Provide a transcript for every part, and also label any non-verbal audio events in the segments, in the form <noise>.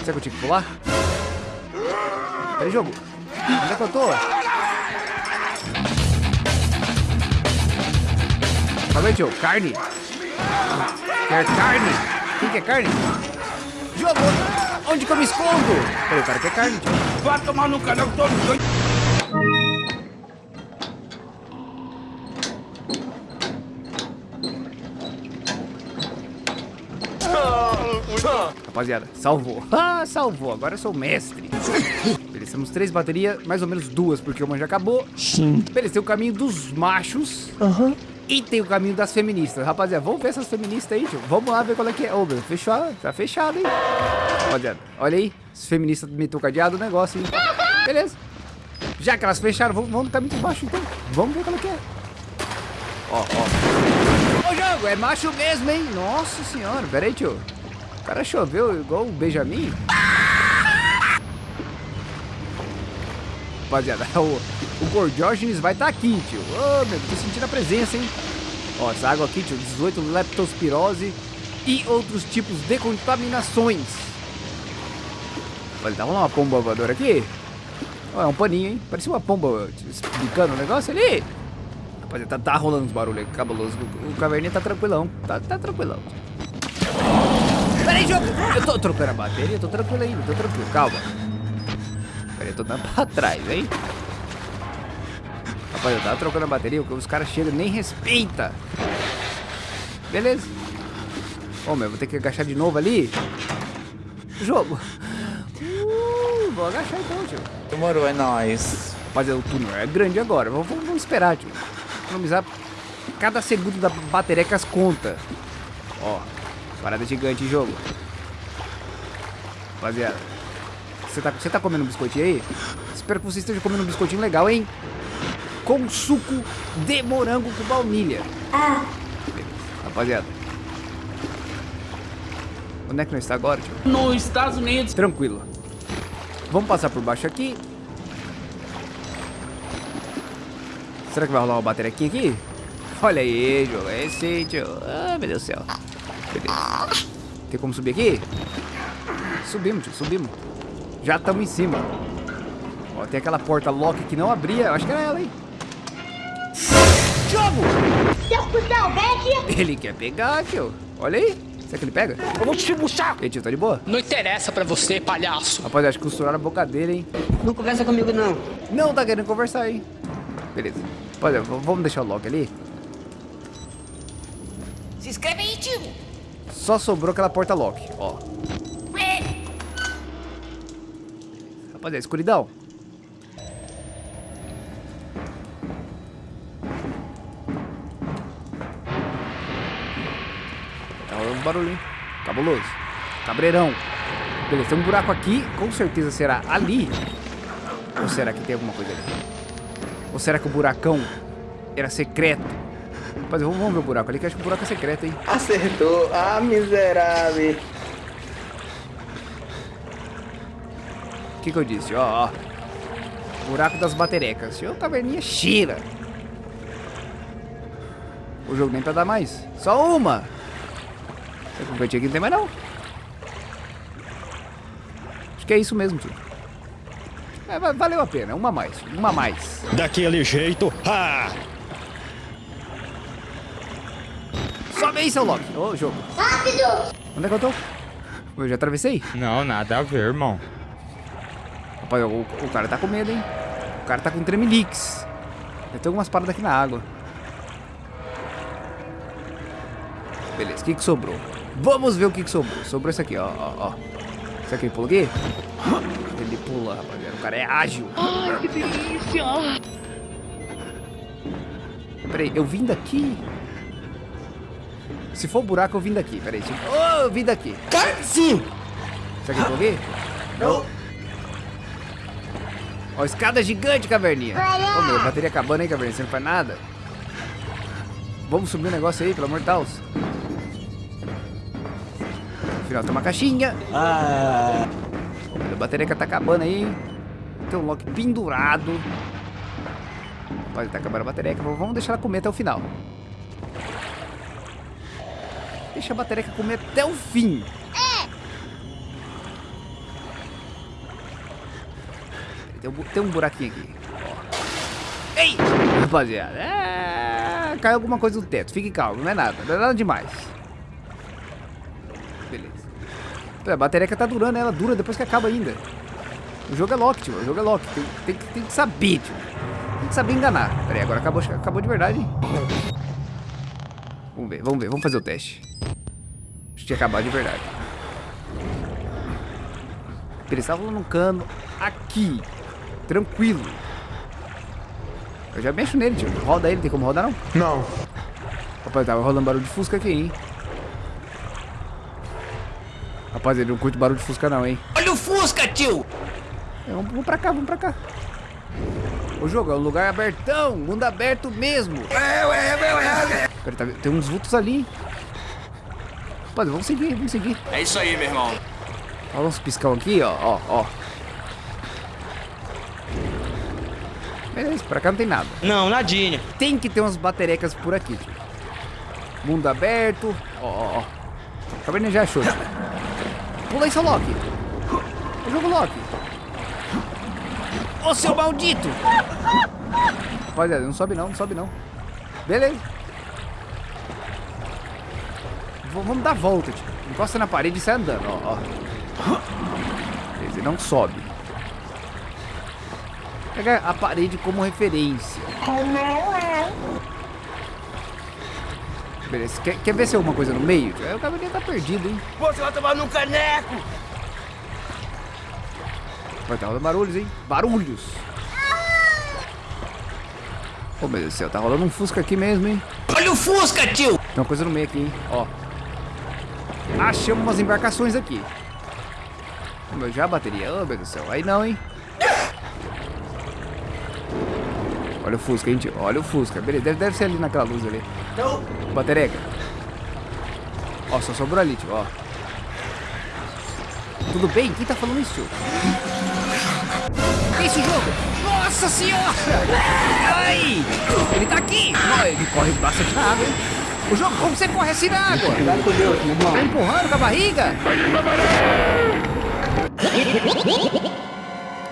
Será que eu tinha que pular? Peraí, jogo. Onde é que eu tô? Calma tio. Carne. Quer carne? Quem quer carne? Jogo! Onde que eu me escondo? Peraí, o cara quer carne, tio. Vai tomar no canal todo doido. Rapaziada, salvou. <laughs> Ah, salvou. Agora eu sou o mestre. Beleza, temos três baterias, mais ou menos duas, porque uma já acabou. Sim. Beleza, tem o caminho dos machos. Aham. E tem o caminho das feministas. Rapaziada, vamos ver essas feministas aí, tio. Vamos lá ver qual é que é. Ô, meu, fechou. Tá fechado, hein? Rapaziada, olha aí. As feministas meteu cadeado o negócio, hein? Beleza. Já que elas fecharam, vamos, vamos no caminho dos machos, então. Vamos ver qual é que é. Ó, ó. Ô, jogo, é macho mesmo, hein? Nossa senhora. Pera aí, tio. O cara choveu igual o Benjamin. Rapaziada, <laughs> o, o Gordiógenes vai estar aqui, tio. Ô, meu, tô sentindo a presença, hein? Ó, essa água aqui, tio, 18 leptospirose e outros tipos de contaminações. Olha, tá rolando uma pomba voadora aqui. Ó, é um paninho, hein? Parecia uma pomba explicando o negócio ali. Rapaziada, tá, tá rolando uns barulhos aí, cabuloso. O, o caverninha tá tranquilão, tá, tá tranquilão. Peraí, jogo! Eu tô trocando a bateria, tô tranquilo ainda, tô tranquilo, calma. Peraí, eu tô dando pra trás, hein? Rapaz, eu tava trocando a bateria, porque os caras chegam e nem respeita. Beleza. Ô, meu, vou ter que agachar de novo ali. Jogo. Uh, vou agachar então, tio. Demorou, é nóis. Rapaziada, o túnel é grande agora. Vamos, vamos- vamos esperar, tio. Economizar cada segundo da bateria que as conta. Ó, parada gigante em jogo. Rapaziada, você tá, você tá comendo um biscoitinho aí? Espero que você esteja comendo um biscoitinho legal, hein? Com suco de morango com baunilha. Beleza. Rapaziada. Onde é que nós está agora, tio? Nos Estados Unidos. Tranquilo. Vamos passar por baixo aqui. Será que vai rolar uma bateria aqui? Olha aí, jogo. É esse, tio. Ah, meu Deus do céu. Beleza. Tem como subir aqui? Subimos, tio. Subimos. Já estamos em cima. Ó, tem aquela porta lock que não abria. Eu acho que era ela, hein? Jogo! Ele quer pegar, tio. Olha aí. Será que ele pega? Eu vou te puxar. E aí, tio, tá de boa? Não interessa pra você, palhaço. Rapaz, acho que costuraram a boca dele, hein? Não conversa comigo, não. Não tá querendo conversar, hein? Beleza. Olha, vamos deixar o lock ali. Se inscreve aí, tio. Só sobrou aquela porta lock, ó. Rapaziada, escuridão. Rolando um barulho, hein? Cabuloso. Cabreirão. Beleza, tem um buraco aqui. Com certeza será ali. Ou será que tem alguma coisa ali? Ou será que o buracão era secreto? Rapaziada, vamos, vamos ver o buraco ali, que acho que o buraco é secreto, hein? Acertou. Ah, miserável. O que, que eu disse? Ó, ó. Buraco das baterecas. Ô, caverninha cheira. O jogo nem pra dar mais. Só uma. Essa convertinha aqui não tem mais não. Acho que é isso mesmo, tio. É, va- valeu a pena. Uma mais. Uma a mais. Daquele jeito. Ha! Aí, seu Loki. Ô, jogo. Rápido. Onde é que eu tô? Eu já atravessei? Não, nada a ver, irmão. Rapaz, o, o cara tá com medo, hein? O cara tá com tremelix. Deve ter algumas paradas aqui na água. Beleza, o que que sobrou? Vamos ver o que que sobrou. Sobrou isso aqui, ó, ó, ó. Será que ele pula aqui? <gasps> Ele pula, rapaziada. O cara é ágil. Ai, que delícia. Peraí, eu vim daqui? Se for buraco, eu vim daqui. Peraí, se... Oh, eu vim daqui. Sim. Será que eu pulei? Não. Ó, escada gigante, caverninha. Ô, meu, bateria acabando aí, caverninha. Você não faz nada. Vamos subir um negócio aí, pelo amor de Deus. No final tem uma caixinha. Ah. Ô, meu, a bateria que tá acabando aí. Tem um lock pendurado. Rapaz, tá acabando a bateria. Vamos deixar ela comer até o final. Deixa a bateria comer até o fim. tem um, tem um buraquinho aqui. Ei! Rapaziada, é... caiu alguma coisa do teto. Fique calmo, não é nada, não é nada demais. Beleza. A bateria que tá durando, ela dura depois que acaba ainda. O jogo é lock, tio. O jogo é lock. Tem, tem, tem que saber, tio. Tem que saber enganar. Pera aí, agora acabou, acabou de verdade. hein? Vamos ver, vamos ver. Vamos fazer o teste. Tinha acabado de verdade. Ele estava no cano aqui. Tranquilo. Eu já mexo nele, tio. Roda ele, tem como rodar não? Não. Rapaz, tava rolando barulho de fusca aqui, hein? Rapaz, ele não curte barulho de fusca não, hein? Olha o Fusca, tio! É, vamos, vamos pra cá, vamos pra cá. O jogo é um lugar abertão, mundo aberto mesmo. Pera, tá, tem uns vultos ali. Rapaz, vamos seguir, vamos seguir. É isso aí, meu irmão. Olha uns piscão aqui, ó, ó, ó. Beleza, pra cá não tem nada. Não, nadinha. Tem que ter umas baterecas por aqui, tio. Mundo aberto. Ó, ó, ó. O Cabernet já achou. Pula seu Loki. O jogo Loki. Ô, seu maldito! Rapaziada, não sobe não, não sobe não. Beleza. V- vamos dar a volta, tio. Encosta na parede e sai andando, ó. Beleza, não sobe. Pega a parede como referência. Beleza, quer, quer ver se é alguma coisa no meio? É, O cabelinho tá perdido, hein? Você vai tomar num caneco! Vai tá rolando barulhos, hein? Barulhos! Ô, meu Deus do céu, tá rolando um fusca aqui mesmo, hein? Olha o Fusca, tio! Tem uma coisa no meio aqui, hein? Ó. Achamos umas embarcações aqui. Meu, já a bateria. Ô, meu Deus do céu. Aí não, hein? Olha o Fusca, hein, tio? Olha o Fusca. Beleza, deve, deve ser ali naquela luz ali. Não. Batereca. Ó, só sobrou ali, tio, ó. Tudo bem? Quem tá falando isso, tio? Que isso, jogo? Nossa senhora! Ai! Ele tá aqui! Ó, ele corre bastante na água, hein? O jogo, como você corre assim na água? Vai com Deus, meu irmão. Tá empurrando com a barriga?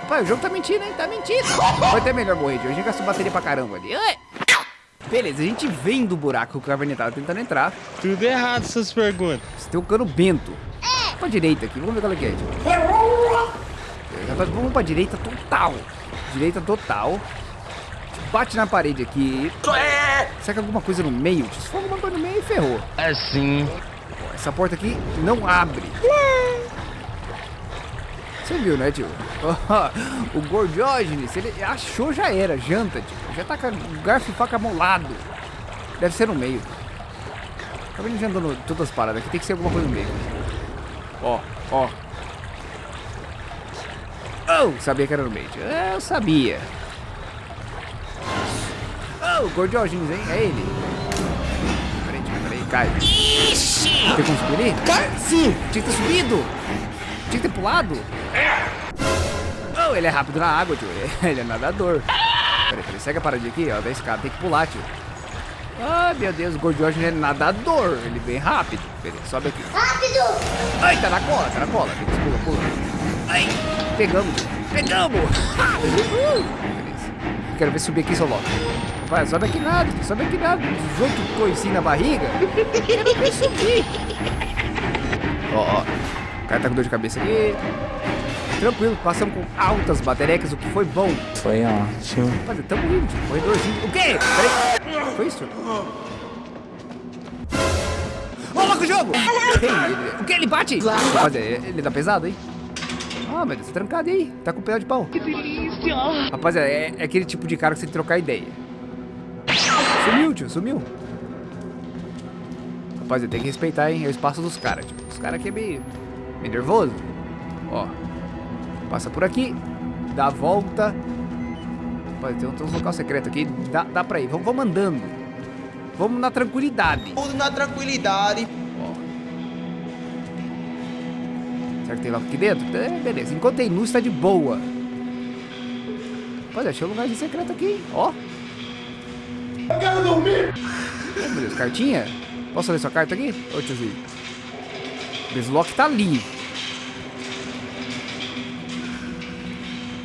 Rapaz, o jogo tá mentindo, hein? Tá mentindo. Foi até melhor morrer. A gente gastou bateria pra caramba ali. Ai. Beleza, a gente vem do buraco que o Cavernet tava tentando entrar. Tudo errado essas perguntas. Você tem um cano bento. Pra direita aqui, vamos ver qual é que é, tio. Rapaz, vamos pra direita total. Direita total. Bate na parede aqui. Será que alguma coisa no meio? Se for alguma coisa no meio, ferrou. É sim. Essa porta aqui não abre. Você viu, né, tio? <laughs> o Gordiógenes, ele achou já era, janta, tio. Já tá com o garfo e faca molado. Deve ser no meio. Acabei já andando todas as paradas aqui, tem que ser alguma coisa no meio. Ó, ó. Oh, sabia que era no meio, tio. Eu sabia. Oh, Gordiógenes, hein? É ele. Peraí, peraí, cai. Tem como subir ali? Sim. Tinha que ter subido! Tinha que ter pulado! Oh, ele é rápido na água, tio. <laughs> Ele é nadador. Peraí, peraí, segue a paradinha aqui, ó, da escada. Tem que pular, tio. Ah, meu Deus, o é nadador. Ele vem rápido. Beleza, sobe aqui. Rápido! Ai, tá na cola, tá na cola. Pula, pula. Ai, pegamos, tio. Pegamos! <laughs> Uh. Quero ver subir aqui, seu logo. Vai, sobe aqui nada. Sobe aqui nada. 18 coisinhos na barriga. Quero ver subir. Ó, ó. O cara tá com dor de cabeça aqui. Tranquilo, passamos com altas baterecas, o que foi bom. Foi ótimo. Rapaz, tamo indo, tio. Corredorzinho. O quê? Peraí. Foi isso? Ô, louco, o jogo! Ei, O que? Ele bate? Rapaz, ele dá pesado, hein? Ah, Deus, tá trancado aí. Tá com pedal de pau. Que delícia! Rapaz, é, é aquele tipo de cara que você tem que trocar ideia. Sumiu, tio, sumiu. Rapaz, tem que respeitar, hein? É o espaço dos caras, tio. Os caras aqui é meio, meio nervoso. Ó. Passa por aqui. Dá a volta. Rapaz, tem, um- tem uns local secreto aqui. Dá, dá pra ir. Vamos, vamos andando. Vamos na tranquilidade. Tudo na tranquilidade. Ó. Será que tem logo aqui dentro? É, beleza. Enquanto tem luz, tá de boa. Rapaz, achei um lugarzinho secreto aqui, hein? Ó. Eu quero dormir! Oh, meu Deus, cartinha? Posso ler sua carta aqui? Ô, tiozinho. Deslock tá ali.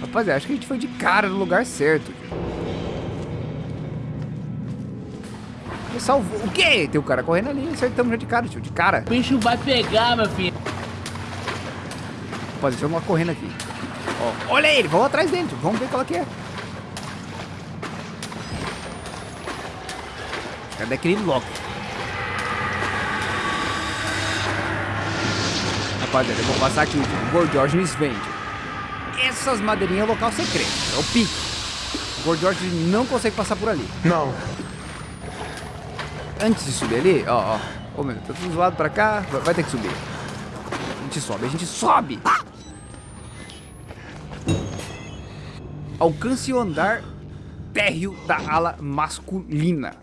Rapaziada, acho que a gente foi de cara no lugar certo. Me salvou. O quê? Tem um cara correndo ali. Acertamos já de cara, tio. De cara. O bicho vai pegar, meu filho. Rapaziada, tem uma correndo aqui. Ó, olha ele. Vamos atrás dele. Vamos ver qual é que é. Cadê aquele Loki? Rapaziada, eu vou passar aqui. O nos vende. Essas madeirinhas é local secreto. É o pique. O Gold George não consegue passar por ali. Não. Antes de subir ali, ó, ó. Ô, meu, tá tudo zoado pra cá. Vai, vai ter que subir. A gente sobe, a gente sobe. Alcance o andar térreo da ala masculina.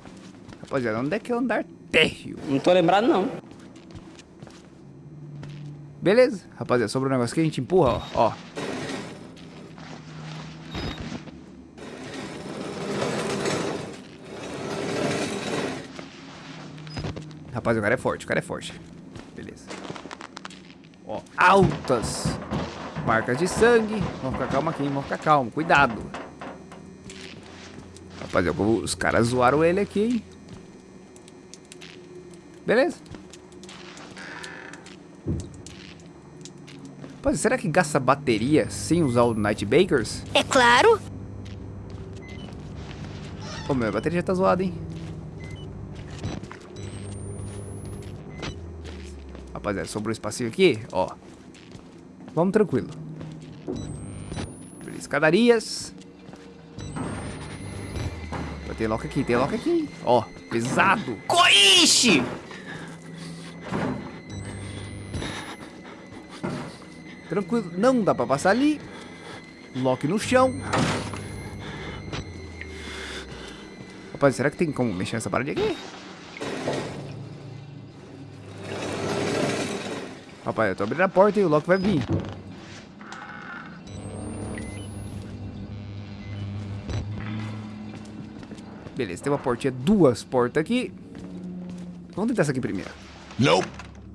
Rapaziada, onde é que é o andar térreo? Não tô lembrado, não. Beleza, rapaziada, sobrou um negócio que a gente empurra, ó. ó. Rapaz, o cara é forte, o cara é forte. Beleza. Ó, altas marcas de sangue. Vamos ficar calmo aqui, vamos ficar calmo. Cuidado. Rapaziada, os caras zoaram ele aqui, hein? Beleza. Rapaz, será que gasta bateria sem usar o Night Bakers? É claro. Pô, meu, a bateria já tá zoada, hein? Rapaziada, sobrou um espacinho aqui, ó. Vamos tranquilo. Escadarias. Ter lock aqui, tem lock aqui. Ó, pesado. Coixe! Tranquilo, não dá pra passar ali. Lock no chão. Rapaz, será que tem como mexer nessa parede aqui? Rapaz, eu tô abrindo a porta e o Loki vai vir. Beleza, tem uma portinha, duas portas aqui. Vamos tentar essa aqui primeiro. Não.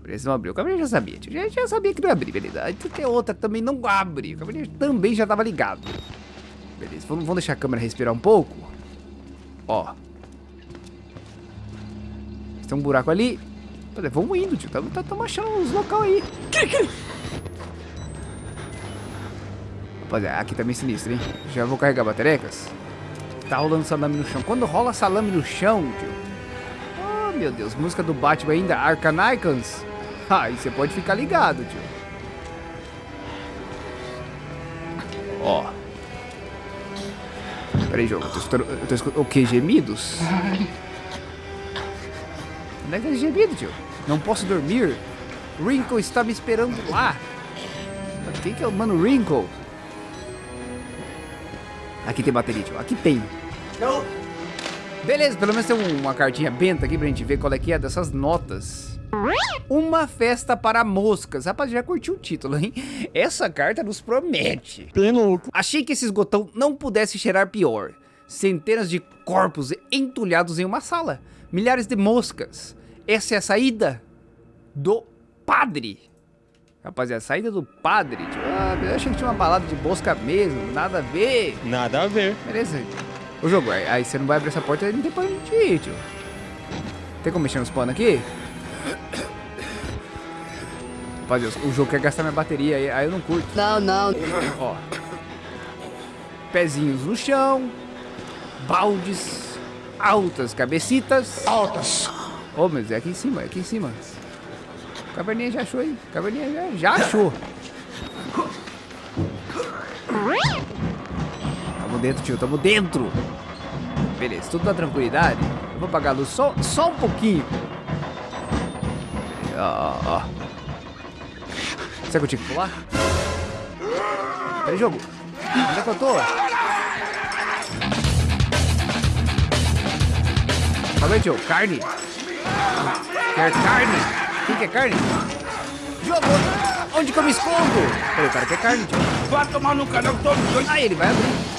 Beleza, não abriu. O Cavaleiro já sabia. Já, já sabia que não ia abrir, beleza. Aí tem outra também não abre. O Cavaleiro também já tava ligado. Beleza, vamos, vamos deixar a câmera respirar um pouco. Ó. Tem um buraco ali. Olha, vamos indo, tio. Estamos tá, achando uns local aí. Rapaziada, aqui tá meio sinistro, hein? Já vou carregar baterecas. Tá rolando salame no chão. Quando rola salame no chão, tio. Oh, meu Deus. Música do Batman ainda. Arcanicans. Aí você pode ficar ligado, tio. Ó. Pera aí, jogo. Eu tô escutando... Eu tô escutando... O que? Gemidos? Onde é que é gemido, tio? Não posso dormir. Wrinkle está me esperando lá. Quem que é o mano Wrinkle? Aqui tem bateria, tio. Aqui tem. Não. Beleza, pelo menos tem um- uma cartinha benta aqui pra gente ver qual é que é dessas notas. Uma festa para moscas. Rapaz, já curtiu o título, hein? Essa carta nos promete. Bem louco. Achei que esse esgotão não pudesse cheirar pior. Centenas de corpos entulhados em uma sala. Milhares de moscas. Essa é a saída do padre. Rapaziada, a saída do padre. Tipo, ah, eu achei que tinha uma balada de mosca mesmo. Nada a ver. Nada a ver. Beleza. O jogo, aí, aí você não vai abrir essa porta e não tem pra gente ir, tio. Tem como mexer nos panos aqui? Rapaziada, o jogo quer gastar minha bateria, aí, aí eu não curto. Não, não. Ó. Pezinhos no chão. Baldes. Altas cabecitas. Altas. Ô, mas é aqui em cima, é aqui em cima. Caverninha já achou aí. Caverninha já, já achou. Tamo dentro, tio, tamo dentro. Beleza, tudo na tranquilidade. Eu vou apagar a luz só, só um pouquinho. Ó, ó, ó. Será que eu tinha que pular? Peraí, jogo. Onde é que eu tô? Calma aí, tio. Carne. Quer carne? Quem quer carne? Jogo! Onde que eu me escondo? Peraí, o cara quer carne, tio. Vai tomar no canal todo doido. Aí ele vai abrir.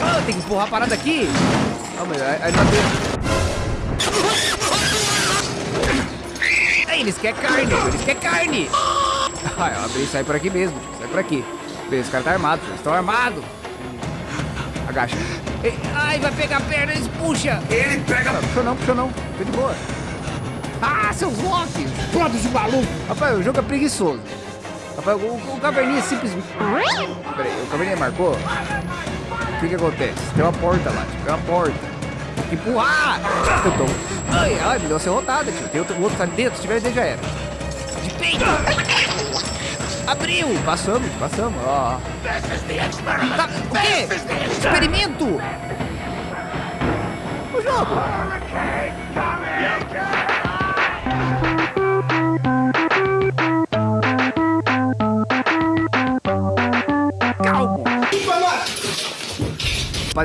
Ah, tem que empurrar a parada aqui. Calma aí, aí não abriu. Aí eles querem carne, eles querem carne. Ah, eu abri e sai por aqui mesmo, sai por aqui. Beleza, esse cara tá armado, eles estão armados. Agacha. Ai, vai pegar a perna, eles puxa. Ele pega. Não, puxou não, puxou não. Tô de boa. Ah, seus locks. Pronto, esse maluco. Rapaz, o jogo é preguiçoso. Rapaz, o, o Caverninha simplesmente... Peraí, o Caverninha marcou? O que que acontece? Tem uma porta lá, tio. Tem uma porta. Tem que empurrar. Eu tô... Ai, ai, me deu uma serrotada, tio. Tem outro, o outro tá dentro. Se tiver dentro, já era. De peito. Abriu. Passamos, passamos. Ó. Tá, o quê? Experimento. O jogo.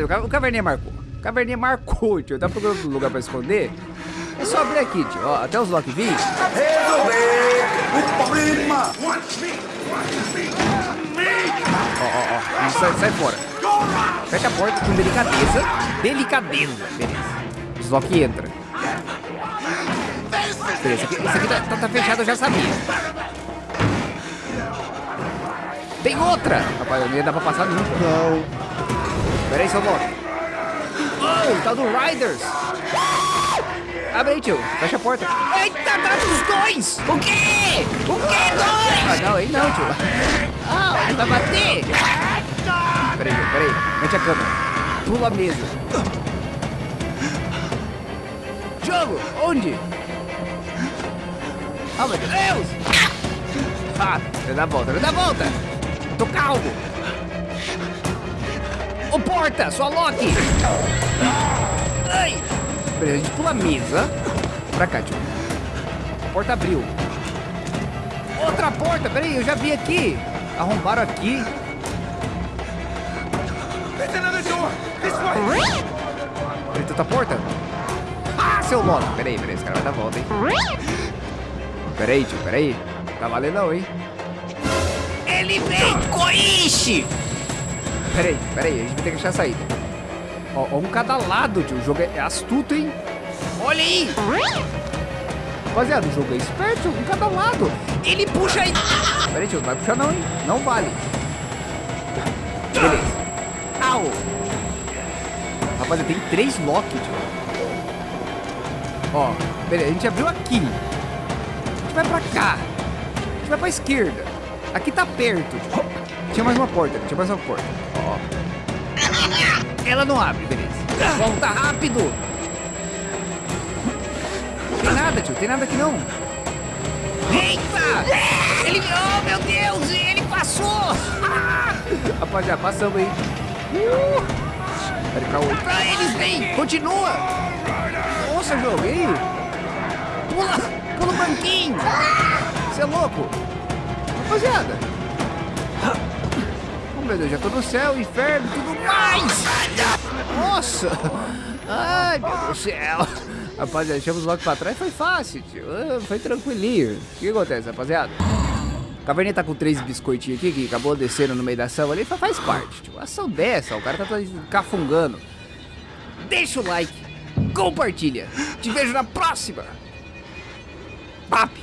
O ca- o Caverninha marcou. O Caverninha marcou, tio. Tá procurando um lugar pra esconder? É só abrir aqui, tio. Ó, até os Loki vir. Resolver o problema. Ó, ó, ó. Sai, sai fora. Fecha a porta com delicadeza. Delicadeza. Beleza. Os Loki entra. Beleza, esse aqui, esse aqui tá, tá- tá fechado, eu já sabia. Tem outra! Rapaz, não ia dar pra passar nunca. Não. Pera aí, seu Loki. Oh, tá do Riders. Abre aí, tio. Fecha a porta. Eita, tá dos dois! O quê? O quê, dois? Ah, não, ele não, tio. Ah, ele vai bater. Peraí, tio, peraí. Mete a câmera. Pula a mesa. Jogo, onde? Ah, meu Deus! Ah, dá a volta, dá a volta! Tô calmo! Ô, porta, sua Loki! Ai! Peraí, a gente pula a mesa. Pra cá, tio. A porta abriu. Outra porta, peraí, eu já vi aqui. Arrombaram aqui. There's another door. This way. Porta? Ah, seu Loki! Peraí, peraí, esse cara vai dar volta, hein? Peraí, tio, peraí. Tá valendo não, hein? Ele vem, Koichi! Peraí, peraí, a gente vai ter que achar a saída. Ó, ó, um cada lado, tio. O jogo é astuto, hein? Olha aí! Rapaziada, o jogo é esperto, um cada lado. Ele puxa aí. Peraí, tio, não vai puxar não, hein? Não vale. Beleza. Au! Rapaziada, tem três Loki, tio. Ó, beleza, a gente abriu aqui. A gente vai pra cá. A gente vai pra esquerda. Aqui tá perto. Tinha mais uma porta, tinha mais uma porta. Ela não abre, beleza. Volta rápido. Tem nada, tio. Tem nada aqui não. Eita! Ele... Oh, meu Deus! Ele passou! Ah! Rapaziada, passamos aí. Uh! Peraí pra outro. Ah, eles vêm! Continua! Nossa, jogo, e aí? Pula! Pula o banquinho! Você é louco? Rapaziada! Meu Deus, já tô no céu, inferno, tudo mais! Nossa! Ai, meu Deus do céu! Rapaziada, deixamos logo pra trás, foi fácil, tio. Ah, Foi tranquilinho. O que acontece, rapaziada? Caverninha tá com três biscoitinhos aqui, que acabou descendo no meio da ação ali, fa- faz parte, tio. Ação dessa, o cara tá cafungando. Deixa o like, compartilha. Te vejo na próxima. Papi!